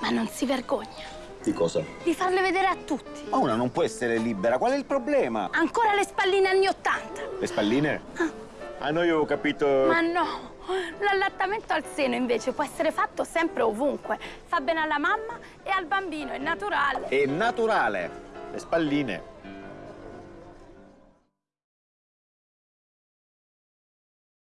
Ma non si vergogna Di cosa? di farle vedere a tutti. Ma una non può essere libera, qual è il problema? Ancora le spalline anni Ottanta. Le spalline? Ah, no, io ho capito... Ma no, l'allattamento al seno invece può essere fatto sempre ovunque. Fa bene alla mamma e al bambino, è naturale. È naturale. Le spalline